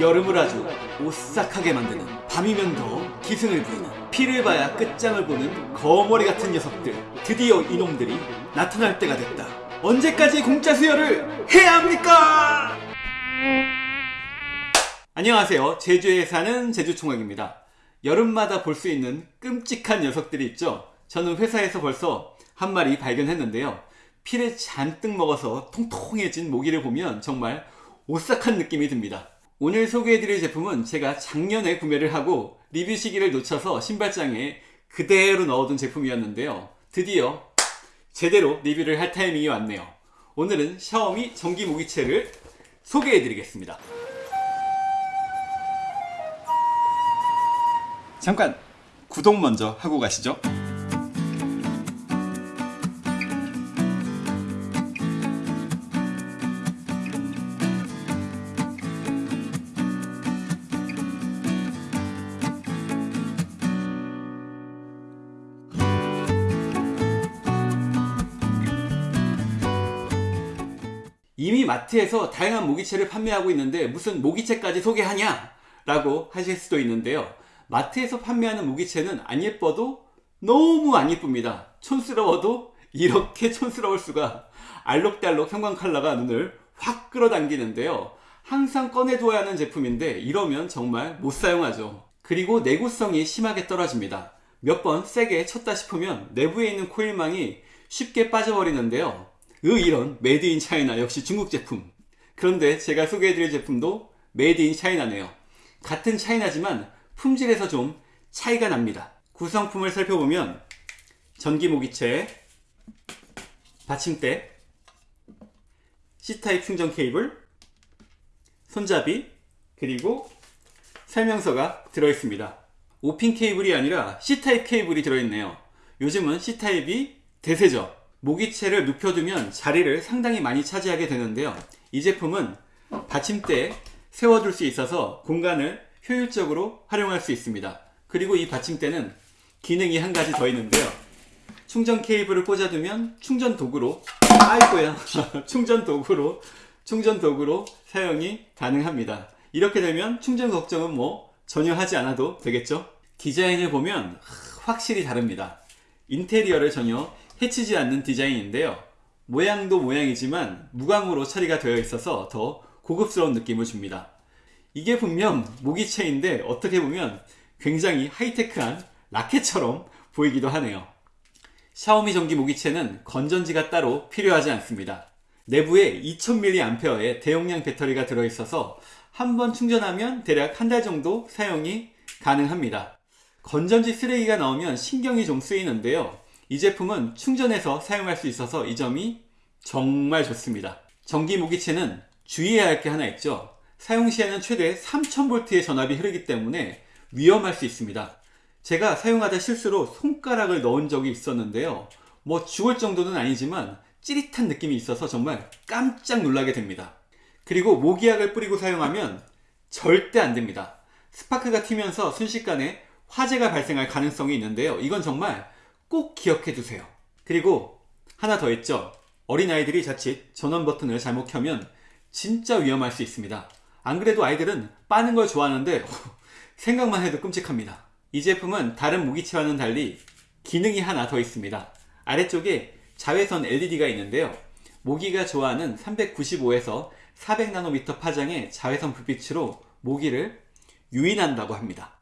여름을 아주 오싹하게 만드는 밤이면 더 기승을 부리는 피를 봐야 끝장을 보는 거머리 같은 녀석들 드디어 이놈들이 나타날 때가 됐다. 언제까지 공짜 수혈을 해야 합니까? 안녕하세요. 제주에 사는 제주총각입니다. 여름마다 볼 수 있는 끔찍한 녀석들이 있죠? 저는 회사에서 벌써 한 마리 발견했는데요. 피를 잔뜩 먹어서 통통해진 모기를 보면 정말 오싹한 느낌이 듭니다 오늘 소개해드릴 제품은 제가 작년에 구매를 하고 리뷰 시기를 놓쳐서 신발장에 그대로 넣어둔 제품이었는데요. 드디어 제대로 리뷰를 할 타이밍이 왔네요. 오늘은 샤오미 전기 모기채를 소개해드리겠습니다. 잠깐 구독 먼저 하고 가시죠. 이미 마트에서 다양한 모기채를 판매하고 있는데 무슨 모기채까지 소개하냐? 라고 하실 수도 있는데요. 마트에서 판매하는 모기채는 안 예뻐도 너무 안 예쁩니다. 촌스러워도 이렇게 촌스러울 수가 알록달록 형광 컬러가 눈을 확 끌어당기는데요. 항상 꺼내두어야 하는 제품인데 이러면 정말 못 사용하죠. 그리고 내구성이 심하게 떨어집니다. 몇 번 세게 쳤다 싶으면 내부에 있는 코일망이 쉽게 빠져버리는데요. 으 이런 made in China 역시 중국 제품. 그런데 제가 소개해드릴 제품도 made in China네요. 같은 차이나지만 품질에서 좀 차이가 납니다. 구성품을 살펴보면 전기 모기채 받침대 C타입 충전 케이블 손잡이 그리고 설명서가 들어있습니다. 5핀 케이블이 아니라 C타입 케이블이 들어있네요. 요즘은 C타입이 대세죠 모기채를 눕혀두면 자리를 상당히 많이 차지하게 되는데요. 이 제품은 받침대에 세워둘 수 있어서 공간을 효율적으로 활용할 수 있습니다. 그리고 이 받침대는 기능이 한 가지 더 있는데요. 충전 케이블을 꽂아두면 충전 도구로 아이고야 충전 도구로 충전 도구로 사용이 가능합니다. 이렇게 되면 충전 걱정은 뭐 전혀 하지 않아도 되겠죠? 디자인을 보면 확실히 다릅니다. 인테리어를 전혀 해치지 않는 디자인인데요. 모양도 모양이지만 무광으로 처리가 되어 있어서 더 고급스러운 느낌을 줍니다. 이게 분명 모기채인데 어떻게 보면 굉장히 하이테크한 라켓처럼 보이기도 하네요. 샤오미 전기 모기채는 건전지가 따로 필요하지 않습니다. 내부에 2000mAh의 대용량 배터리가 들어있어서 한 번 충전하면 대략 한 달 정도 사용이 가능합니다. 건전지 쓰레기가 나오면 신경이 좀 쓰이는데요. 이 제품은 충전해서 사용할 수 있어서 이 점이 정말 좋습니다. 전기 모기채는 주의해야 할 게 하나 있죠. 사용 시에는 최대 3000V의 전압이 흐르기 때문에 위험할 수 있습니다. 제가 사용하다 실수로 손가락을 넣은 적이 있었는데요. 뭐 죽을 정도는 아니지만 찌릿한 느낌이 있어서 정말 깜짝 놀라게 됩니다. 그리고 모기약을 뿌리고 사용하면 절대 안 됩니다. 스파크가 튀면서 순식간에 화재가 발생할 가능성이 있는데요. 이건 정말 꼭 기억해 두세요. 그리고 하나 더 있죠. 어린아이들이 자칫 전원 버튼을 잘못 켜면 진짜 위험할 수 있습니다. 안 그래도 아이들은 빠는 걸 좋아하는데 생각만 해도 끔찍합니다. 이 제품은 다른 무기체와는 달리 기능이 하나 더 있습니다. 아래쪽에 자외선 LED가 있는데요. 모기가 좋아하는 395에서 400나노미터 파장의 자외선 불빛으로 모기를 유인한다고 합니다.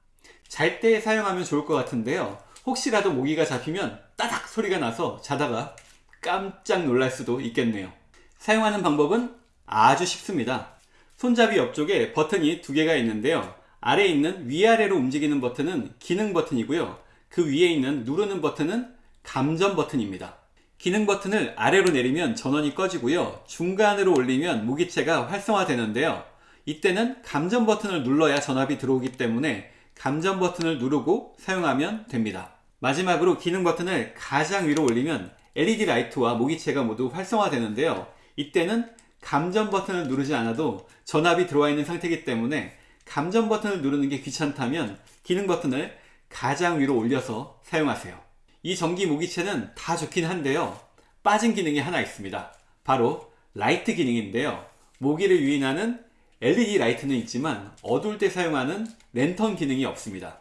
잘 때 사용하면 좋을 것 같은데요. 혹시라도 모기가 잡히면 따닥 소리가 나서 자다가 깜짝 놀랄 수도 있겠네요. 사용하는 방법은 아주 쉽습니다. 손잡이 옆쪽에 버튼이 두 개가 있는데요. 아래에 있는 위아래로 움직이는 버튼은 기능 버튼이고요. 그 위에 있는 누르는 버튼은 감전 버튼입니다. 기능 버튼을 아래로 내리면 전원이 꺼지고요. 중간으로 올리면 모기채가 활성화되는데요. 이때는 감전 버튼을 눌러야 전압이 들어오기 때문에 감전 버튼을 누르고 사용하면 됩니다. 마지막으로 기능 버튼을 가장 위로 올리면 LED 라이트와 모기채가 모두 활성화되는데요. 이때는 감전 버튼을 누르지 않아도 전압이 들어와 있는 상태이기 때문에 감전 버튼을 누르는 게 귀찮다면 기능 버튼을 가장 위로 올려서 사용하세요. 이 전기 모기채는 다 좋긴 한데요. 빠진 기능이 하나 있습니다. 바로 라이트 기능인데요. 모기를 유인하는 LED 라이트는 있지만 어두울 때 사용하는 랜턴 기능이 없습니다.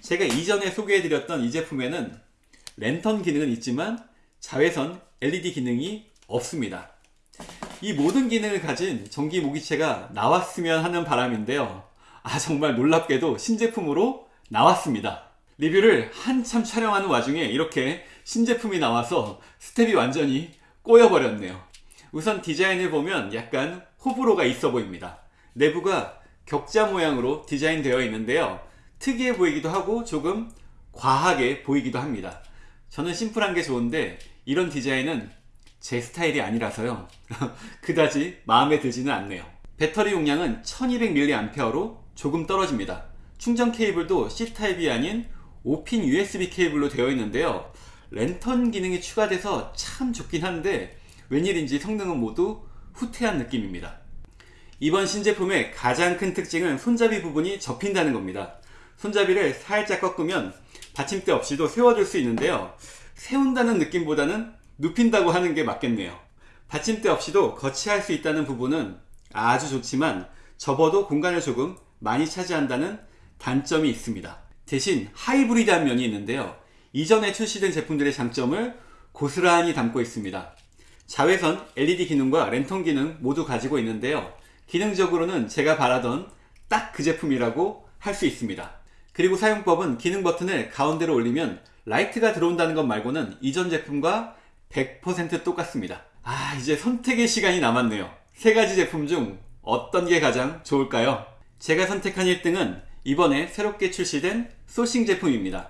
제가 이전에 소개해드렸던 이 제품에는 랜턴 기능은 있지만 자외선 LED 기능이 없습니다. 이 모든 기능을 가진 전기 모기채가 나왔으면 하는 바람인데요. 아 정말 놀랍게도 신제품으로 나왔습니다. 리뷰를 한참 촬영하는 와중에 이렇게 신제품이 나와서 스텝이 완전히 꼬여버렸네요. 우선 디자인을 보면 약간 호불호가 있어 보입니다. 내부가 격자 모양으로 디자인되어 있는데요. 특이해 보이기도 하고 조금 과하게 보이기도 합니다. 저는 심플한 게 좋은데 이런 디자인은 제 스타일이 아니라서요. 그다지 마음에 들지는 않네요. 배터리 용량은 1200mAh로 조금 떨어집니다. 충전 케이블도 C타입이 아닌 5핀 USB 케이블로 되어 있는데요. 랜턴 기능이 추가돼서 참 좋긴 한데 웬일인지 성능은 모두 후퇴한 느낌입니다. 이번 신제품의 가장 큰 특징은 손잡이 부분이 접힌다는 겁니다. 손잡이를 살짝 꺾으면 받침대 없이도 세워줄 수 있는데요. 세운다는 느낌보다는 눕힌다고 하는 게 맞겠네요. 받침대 없이도 거치할 수 있다는 부분은 아주 좋지만 접어도 공간을 조금 많이 차지한다는 단점이 있습니다. 대신 하이브리드한 면이 있는데요. 이전에 출시된 제품들의 장점을 고스란히 담고 있습니다. 자외선 LED 기능과 랜턴 기능 모두 가지고 있는데요. 기능적으로는 제가 바라던 딱 그 제품이라고 할 수 있습니다. 그리고 사용법은 기능 버튼을 가운데로 올리면 라이트가 들어온다는 것 말고는 이전 제품과 100% 똑같습니다. 아 이제 선택의 시간이 남았네요. 세 가지 제품 중 어떤 게 가장 좋을까요? 제가 선택한 1등은 이번에 새롭게 출시된 소싱 제품입니다.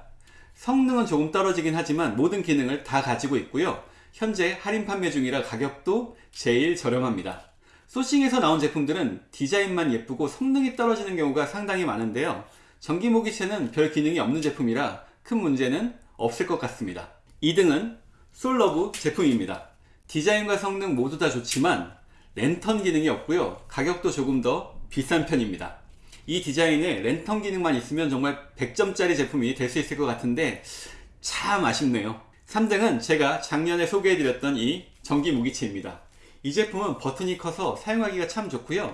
성능은 조금 떨어지긴 하지만 모든 기능을 다 가지고 있고요. 현재 할인 판매 중이라 가격도 제일 저렴합니다. 소싱에서 나온 제품들은 디자인만 예쁘고 성능이 떨어지는 경우가 상당히 많은데요. 전기 모기채는 별 기능이 없는 제품이라 큰 문제는 없을 것 같습니다. 2등은 솔러브 제품입니다. 디자인과 성능 모두 다 좋지만 랜턴 기능이 없고요. 가격도 조금 더 비싼 편입니다. 이 디자인에 랜턴 기능만 있으면 정말 100점짜리 제품이 될 수 있을 것 같은데 참 아쉽네요. 3등은 제가 작년에 소개해드렸던 이 전기 무기체입니다. 이 제품은 버튼이 커서 사용하기가 참 좋고요.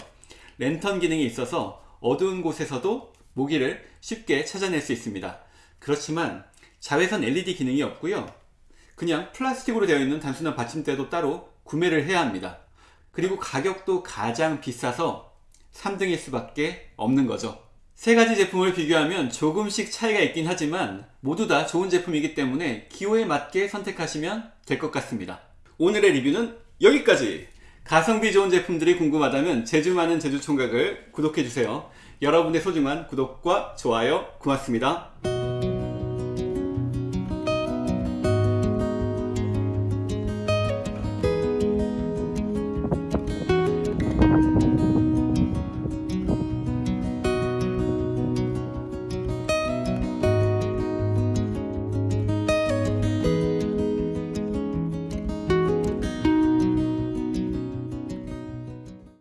랜턴 기능이 있어서 어두운 곳에서도 모기를 쉽게 찾아낼 수 있습니다. 그렇지만 자외선 LED 기능이 없고요. 그냥 플라스틱으로 되어 있는 단순한 받침대도 따로 구매를 해야 합니다. 그리고 가격도 가장 비싸서 3등일 수밖에 없는 거죠. 세 가지 제품을 비교하면 조금씩 차이가 있긴 하지만 모두 다 좋은 제품이기 때문에 기호에 맞게 선택하시면 될 것 같습니다. 오늘의 리뷰는 여기까지! 가성비 좋은 제품들이 궁금하다면 제주 많은 제주 총각을 구독해주세요. 여러분의 소중한 구독과 좋아요 고맙습니다.